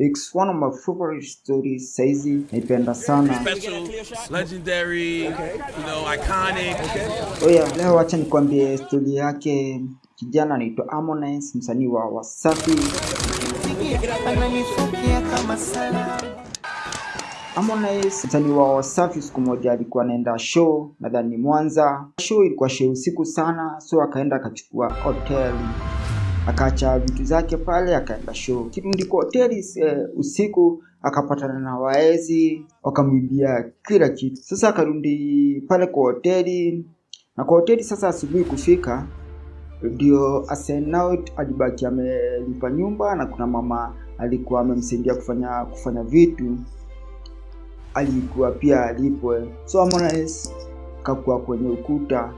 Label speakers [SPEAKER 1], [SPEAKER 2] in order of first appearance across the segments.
[SPEAKER 1] It's one of my favorite stories saizi, naipenda sana.
[SPEAKER 2] special, legendary, you know, iconic.
[SPEAKER 1] Oh yeah, leo wacha nikwambie stori yake. Kijana anaitwa Harmonize, msanii wa Wasafi. Harmonize msanii wa Wasafi, siku moja alikuwa anaenda show, nadhani Mwanza. Show ilikuwa show usiku sana, so akaenda akachukua hoteli, akaacha vitu zake pale, akaenda show. Kirudi kwa hoteli eh, usiku akapatana na waezi, wakamwibia kila kitu. Sasa akarudi pale kwa hoteli, na kwa hoteli sasa asubuhi kufika ndio Asenaut alibaki amelipa nyumba na kuna mama alikuwa amemsaidia kufanya kufanya vitu alikuwa pia alipwe. So Harmonize kakuwa kwenye ukuta,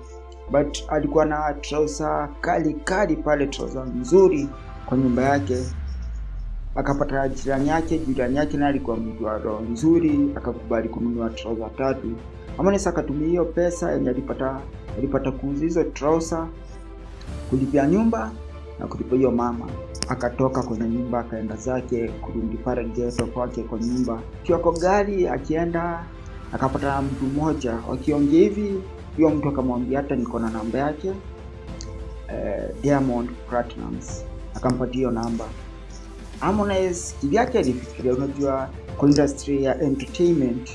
[SPEAKER 1] but alikuwa na trouser kali kali pale, trouser nzuri kwa nyumba yake. Akapata jirani yake, jirani yake naye alikuwa mtu wa roho nzuri, akakubali kununua trouser tatu. Amanesa akatumia hiyo pesa yenye alipata alipata kuuza hizo trouser kulipia nyumba na kulipa hiyo mama. Akatoka kwenye nyumba akaenda zake kurudi pale geto kwake kwa nyumba. kiwako gari akienda, akapata mtu mmoja wakiongea hivi, huyo mtu akamwambia hata niko na namba yake eh, Diamond Platnumz, akampatia hiyo namba. Harmonize kivyake alifikiria, unajua kwa industry ya entertainment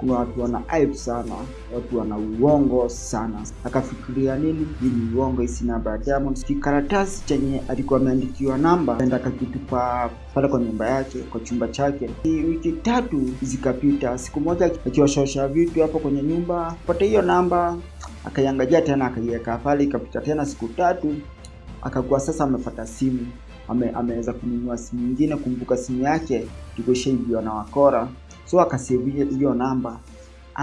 [SPEAKER 1] kuna watu wana hype sana, watu wana uongo sana. Akafikiria nini, ni uongo, isi namba ya Diamond. Kikaratasi chenye alikuwa ameandikiwa namba, enda akakitupa pale kwa nyumba yake, kwa chumba chake. Wiki tatu zikapita, siku moja akiwashosha vitu hapo kwenye nyumba, pata hiyo namba, akaiangalia tena, akaiweka pale. Ikapita tena siku tatu, akakuwa sasa amepata simu ame, ameweza kununua simu nyingine. Kumbuka simu yake ilikuwa na wakora so akasave hiyo namba.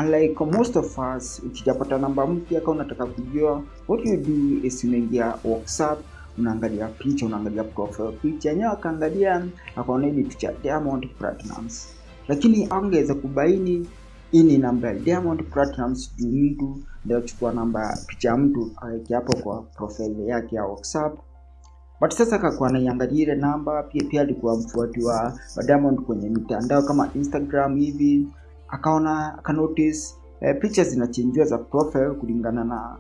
[SPEAKER 1] Unlike most of us, ukijapata namba mpya kama unataka kujua, what you do is unaingia WhatsApp, unaangalia picha, unaangalia profile picha yenyewe, akaangalia akaona ni picha Diamond platinums lakini angeweza kubaini hii ni namba ya Diamond platinums juu mtu ndio chukua namba picha mtu aweke hapo kwa profile yake ya WhatsApp but sasa akakuwa anaiangalia ile namba pia pia alikuwa mfuati wa, wa Diamond kwenye mitandao kama Instagram hivi, akaona akanotice eh, picha zinachenjiwa za profile kulingana na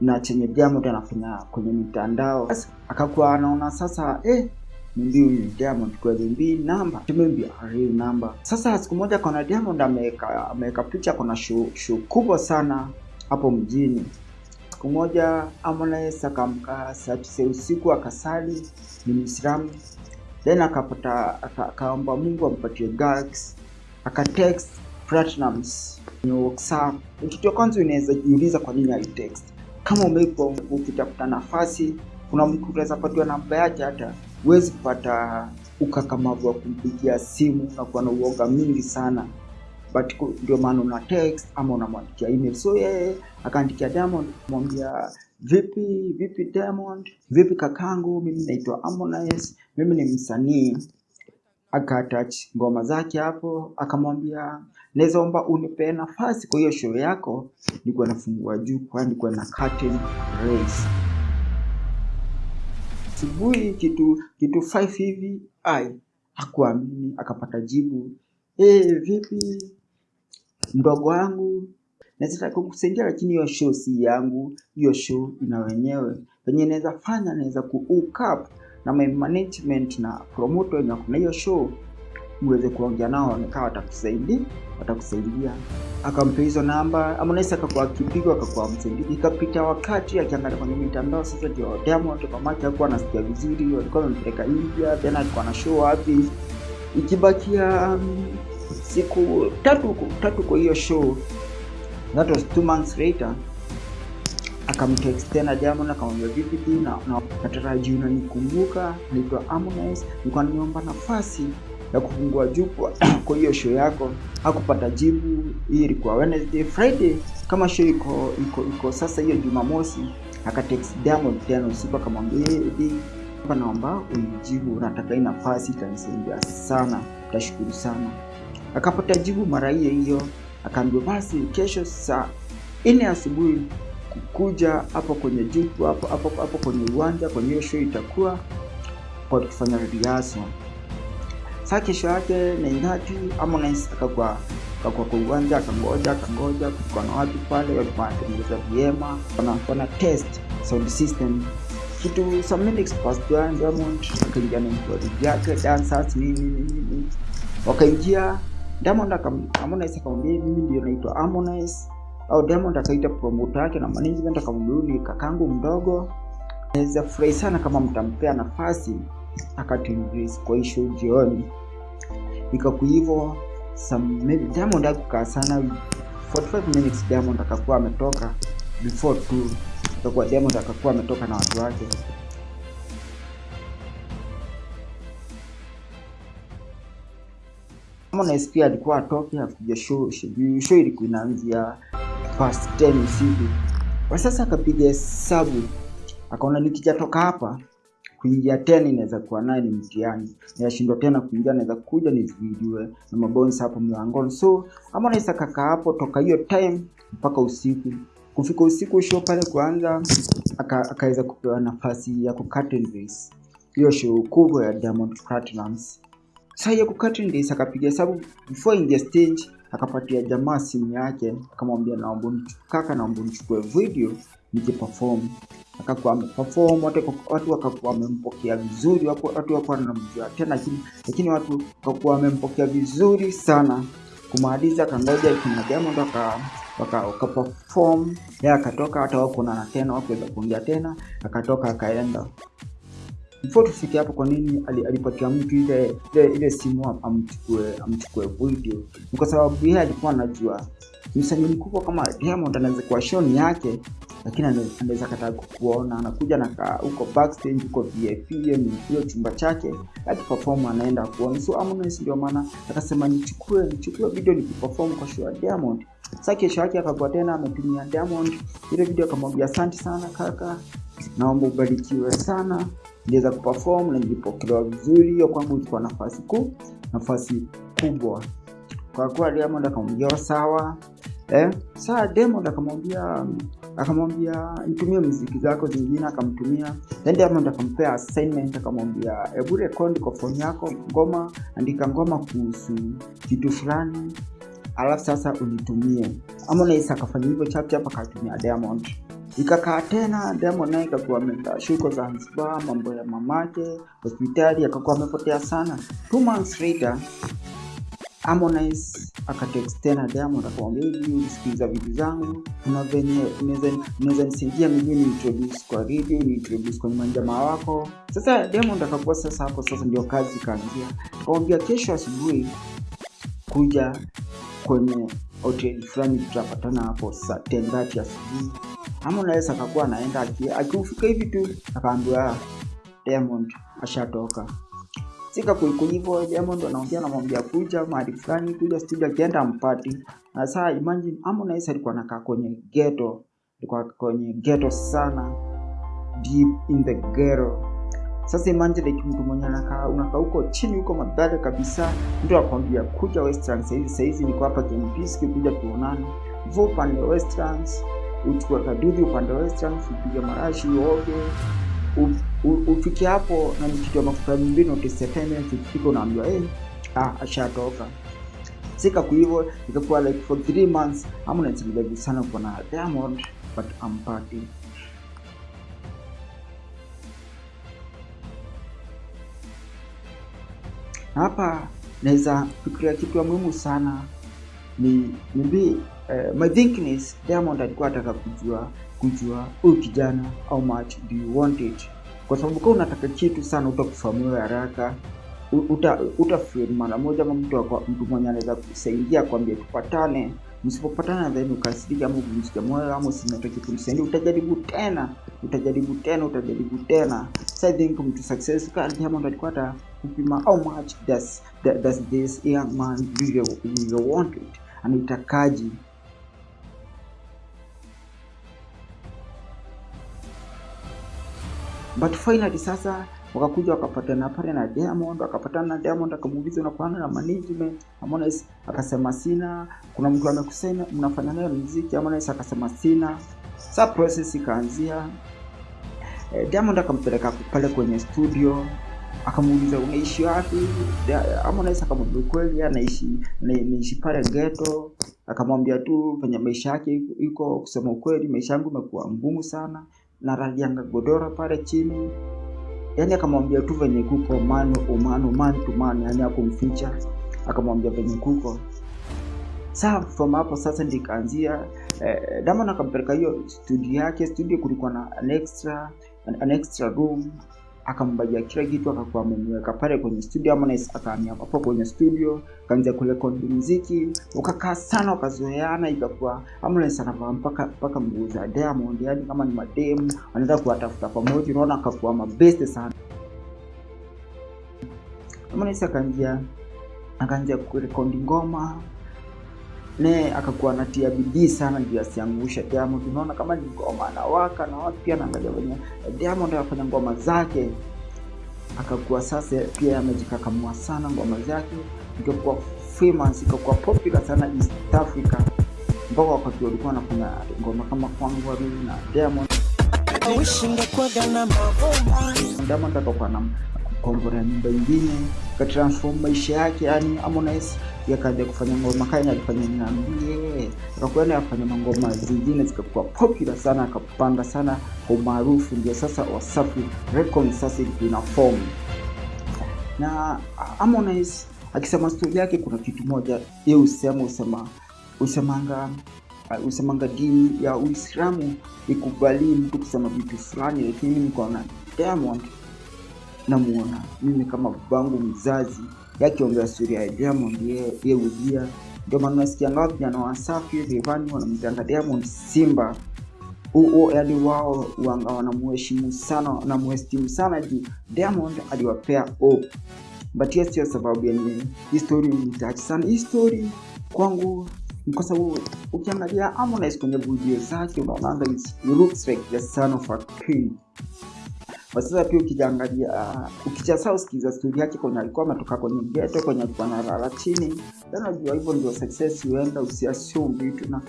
[SPEAKER 1] na chenye Diamond anafanya kwenye mitandao. Akakuwa anaona sasa eh, mbi huyu Diamond kweli, mbi namba tumembi real namba. Sasa siku moja akaona Diamond ameweka ameweka picha, kuna show, show kubwa sana hapo mjini siku moja Harmonize akamka saa tisa usiku akasali, ni Muislamu, then akapata aka- akaomba Mungu ampatie gags, akatext Platnumz kwenye WhatsApp. Kitu cha kwanza unaweza jiuliza kwa nini alitext. Kama umeipa ukitafuta nafasi, kuna mtu unaweza patiwa namba yake, hata huwezi kupata ukakamavu wa kumpigia simu na kuwa na uoga mingi sana but ndio maana una text ama unamwandikia email. So yeye akaandikia Diamond kumwambia vipi vipi Diamond, vipi kakangu, mimi naitwa Harmonize, mimi ni msanii. Akatach ngoma zake hapo, akamwambia naweza omba unipe nafasi kwa hiyo show yako, nilikuwa nafungua juu, kwani nilikuwa na curtain raise. Asubuhi kitu kitu 5 hivi, ai hakuamini, akapata jibu eh, vipi mdogo wangu, naweza kukusaidia, lakini hiyo show si yangu, hiyo show ina wenyewe. Penye naweza fanya, naweza ku hook up na my management na promoter wenye kuna hiyo show, uweze kuongea nao, nikawa watakusaidia watakusaidia. Akampa hizo namba, ama naweza akakuwa akipigwa, akakuwa msaidia. Ikapita wakati akiangalia kwenye mitandao, sasa ndio Diamond mamake hakuwa anasikia vizuri, walikuwa wamempeleka India, tena alikuwa na show wapi, ikibakia um, siku tatu tatu kwa hiyo show, that was two months later, akamtext tena Diamond akamwambia vipi na, na natarajia unanikumbuka, naitwa Harmonize, nilikuwa nimeomba nafasi ya kufungua jukwaa kwa hiyo show yako. Hakupata jibu. Hii ilikuwa Wednesday, Friday. Kama show iko iko iko sasa hiyo Jumamosi, akatext Diamond tena usiku akamwambia hivi, naomba unijibu, nataka hii nafasi, itanisaidia sana, tashukuru sana. Akapata jibu mara hiyo hiyo, akaambiwa basi kesho saa nne asubuhi kuja hapo kwenye jukwaa hapo hapo hapo kwenye uwanja kwenye hiyo show itakuwa kwa kufanya rehearsal. Sasa kesho yake na ingati Harmonize akakuwa akakuwa kwa uwanja akangoja akangoja, kulikuwa na watu pale walikuwa wanatengeneza vyema, wana wana test sound system. Kitu some minutes past Diamond akaingia na mkodi yake dancers nini nini, wakaingia Diamond Harmonize akamwambia mimi ndio naitwa Harmonize, au Diamond akaita promoter yake na management akamwambia ni kakangu mdogo, naweza furahi sana kama mtampea nafasi akatingiz kwa issue jioni. Ikaku hivyo some Diamond akukaa sana. 45 minutes Diamond akakuwa ametoka. Before 2 akakuwa Diamond akakuwa ametoka na watu wake Harmonize pia alikuwa atoke akuja show show, show ilikuwa inaanzia past 10 usiku. Kwa sasa akapiga hesabu akaona nikijatoka hapa kuingia tena inaweza kuwa naye ni mtihani, nashindwa tena kuingia, naweza kuja nizidiwe na mabonsi hapo mlangoni. So Harmonize akakaa hapo toka hiyo time mpaka usiku. Kufika usiku show pale kuanza, aka- akaweza kupewa nafasi ya race hiyo show kubwa ya Diamond Platnumz. Sasa ya kucurtain race akapiga hesabu before in the stage, akapatia jamaa simu yake, akamwambia naomba kaka, naomba nichukue video nije perform. Akakuwa ameperform, watu watu wakakuwa wamempokea vizuri, watu wakakuwa wanamjua tena, lakini lakini watu wakakuwa wamempokea vizuri sana. Kumaliza akangoja kina Diamond waka waka, waka perform yeye akatoka, hata wakuonana tena, wakuweza kuongea tena, akatoka akaenda before tufike hapo, kwa nini alipatia mtu ile ile, ile simu amchukue amchukue video? Ni kwa sababu yeye alikuwa anajua msanii mkubwa kama Diamond anaweza kuwa show ni yake, lakini ana- anaweza kataa kukuona, anakuja na huko backstage, huko VIP, hiyo ni chumba chake, akiperform anaenda kuona. So Harmonize ndio maana akasema nichukue nichukue video nikiperform kwa show ya Diamond. Sasa kesho yake akakuwa tena ametumia Diamond ile video, akamwambia asante sana kaka, naomba ubarikiwe sana niliweza kuperform na nilipokelewa vizuri. Hiyo kwangu ilikuwa nafasi kuu, nafasi kubwa. Kwa kuwa Diamond akamwambia sawa, eh, saa Diamond akamwambia akamwambia nitumie mziki zako zingine, akamtumia. Then Diamond akampea assignment, akamwambia hebu record kwa phone yako ngoma, andika ngoma kuhusu kitu fulani, alafu sasa unitumie. Harmonize akafanya hivyo chap chap, akatumia Diamond ikakaa tena Diamond naye ikakuwa ameshuka Zanzibar, mambo ya mamake, hospitali, akakuwa amepotea sana. Two months later Harmonize akatext tena Diamond akamwambia hivi, ulisikiliza vitu zangu, kuna venye unaweza nisaidia mimi ni introduce kwa radio, ni introduce kwenye manjamaa wako. Sasa Diamond akakuwa sasa hapo sasa ndio kazi ikaanzia, akamwambia kesho asubuhi kuja kwenye hoteli fulani, tutapatana hapo saa 10:30 asubuhi. Harmonize akakuwa anaenda aki- akiufika hivi tu akaambiwa Diamond ashatoka. Sika kuikuivo Diamond anaongea anamwambia kuja mahali fulani, kuja studio, akienda mpati. Na saa imagine Harmonize alikuwa anakaa kwenye ghetto, alikuwa kwenye ghetto sana, deep in the ghetto. Sasa imagine like mtu mwenye anakaa unakaa huko chini huko mabale kabisa, mtu akwambia kuja Westlands saizi, saizi niko hapa Kempiski, kuja tuonane. Upande wa Westlands, uchukue kadudi upande western, upige marashi uoge, ufike hapo na nikitoa mafuta mbinu utisefeme, ukifika unaambiwa eh, ah, ashatoka. Sika kwa hivyo ikakuwa like for three months ama naitilivaji sana kwa na Diamond but ampati hapa naweza fikiria kitu ya muhimu sana ni maybe uh, my thinking Diamond alikuwa ataka kujua kujua huyu kijana how much do you want it, kwa sababu kama unataka kitu sana utakufahamu haraka uta uta mara moja, ama mtu mtu mwenye anaweza kusaidia kwambia tupatane, msipopatana then ukasirika ama uvunjike moyo ama usinataki kumsaidia, utajaribu tena utajaribu tena utajaribu tena. So I think mtu success kama Diamond alikuwa ata kupima how much does does this young man really, really want it, anaitakaji but finally sasa wakakuja wakapatana pale na Diamond, wakapatana na Diamond akamuuliza unakuana na management. Harmonize akasema sina. Kuna mtu amekusema mnafanya nayo muziki? Harmonize akasema sina. Sa process ikaanzia. Eh, Diamond akampeleka pale kwenye studio akamuuliza unaishi wapi Harmonize akamwambia kweli anaishi na- naishi pale ghetto akamwambia tu penye maisha yake iko kusema ukweli maisha yangu imekuwa ngumu sana na ralianga godora pale chini. Yani akamwambia tu venye kuko mano umano man to man yani akumficha akamwambia venye kuko. Saa from hapo sasa ndikaanzia eh, Diamond akampeleka hiyo studio yake. Studio kulikuwa na an extra an, an extra room akambajia kila kitu akakuwa amemweka pale kwenye studio Harmonize akahamia hapo kwenye studio akaanza kurekodi muziki. Ukakaa sana ukazoeana ikakuwa Harmonize anavaa mpaka mpaka nguo za Diamond yani kama ni mademu anaweza kuwatafuta pamoja unaona akakuwa mabeste sana. Harmonize akaanzia akaanza kurekodi ngoma ne akakuwa anatia bidii sana ndio asiangushe Diamond. Unaona kama ni ngoma anawaka na watu pia anaangalia wenye Diamond anafanya ngoma zake, akakuwa sasa pia amejikakamua sana ngoma zake, ikakuwa famous, ikakuwa popular sana East Africa, mpaka wakati walikuwa anafanya ngoma kama kwangu mimi na Diamond. Diamond akakuwa na kukomborea nyumba ingine katransform maisha yake, yani Harmonize yakaja kufanya ngoma kanya alifanya niambie, akakuwa naye afanya mangoma zingine zikakuwa popular sana, akapanda sana kwa umaarufu, ndio sasa Wasafi Records sasa ina form. Na Harmonize akisema stori yake, kuna kitu moja ye usema usema usemanga usemanga dini ya Uislamu ikubali mtu kusema vitu fulani, lakini mimi nikaona Diamond namuona. Mimi kama babangu mzazi yakiongea stori ya Diamond ye, ujia ndio maana nasikia ngao vijana wa Wasafi Rayvanny wanamtanga Diamond Simba. Huo yani wao wanga wanamuheshimu sana wanamuheshimu sana juu Diamond aliwapea hope. But hiyo sio sababu yenye hii story nitouch sana. Hii story kwangu kwa sababu ukiangalia Harmonize kwenye video zake unaonanga he looks like the son of a king kwa sasa pia ukijaangalia uh, ukichasa usikiza stori yake kwenye alikuwa ametoka kwenye geto kwenye alikuwa analala chini. Then unajua hivyo ndio success huenda usiassume vitu na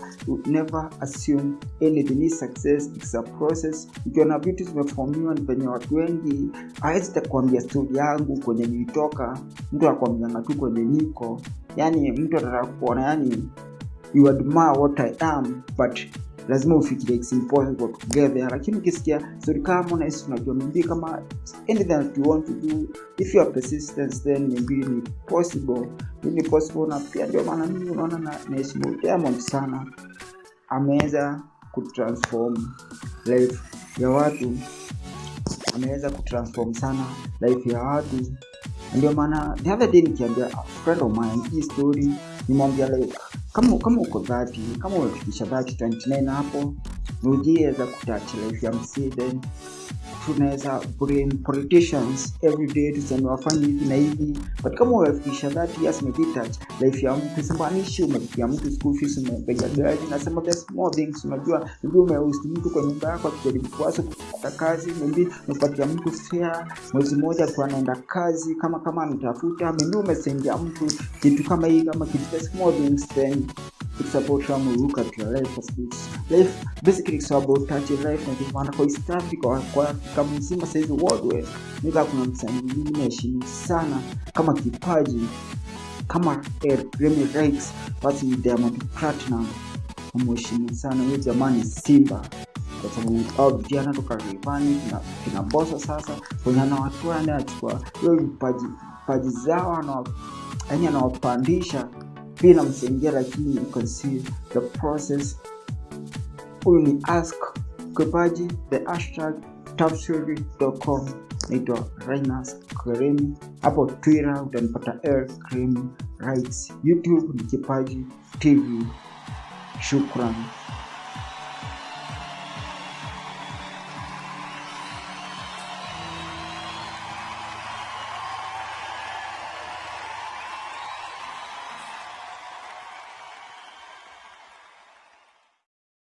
[SPEAKER 1] never assume anything. Is success it's a process. Ukiona vitu zimefomiwa ni penye watu wengi hawezi takuambia stori yangu kwenye nilitoka. Mtu akwambianga tu kwenye niko. Yani mtu atataka kuona yani you admire what I am but lazima ufikirie it's impossible to get lakini ukisikia story kama Harmonize tunajua maybe kama anything that you want to do if you are persistent then maybe ni possible. Ni possible na pia ndio maana mimi unaona na naheshimu Diamond sana. Ameweza kutransform life ya watu. Ameweza kutransform sana life ya watu. Ndio maana the other day nikiambia friend of mine hii story nimwambia like kama kama uko dhati kama umefikisha dhati 29 hapo ujiweza kutouch life ya msee then tunaweza blame politicians every day tuseme wafanye hivi. Na hivi but kama umefikisha that years touch life ya mtu. Simbanishi umefikia mtu school fees umepiga gari. Nasema there's more things. Unajua maybe umeusi mtu kwa nyumba yako akijaribu kuwasa kupata kazi. Maybe umepatia mtu fare mwezi mmoja kwa anaenda kazi kama kama anatafuta. Maybe umesaidia mtu kitu kama hii kama kitu. The small things then it's about how you look at your life it's life basically it's about touching life na kitu maana kwa East Africa kwa Afrika mzima saizi worldwide nika kuna msanii mwingine naheshimu sana kama kipaji kama Remy rights basi Diamond Platinum namheshimu sana. Huyo jamani Simba. Kwa sababu au vijana toka Rayvanny kina, kina Bosso sasa kwenye watu anachukua hiyo vipaji vipaji zao ana yani anawapandisha pia namsaidia lakini you can see the process. Huyu ni ask kipaji the hashtag tafsiri.com naitwa rinas krem hapo Twitter utanipata R Kremi Rights YouTube ni kipaji TV shukran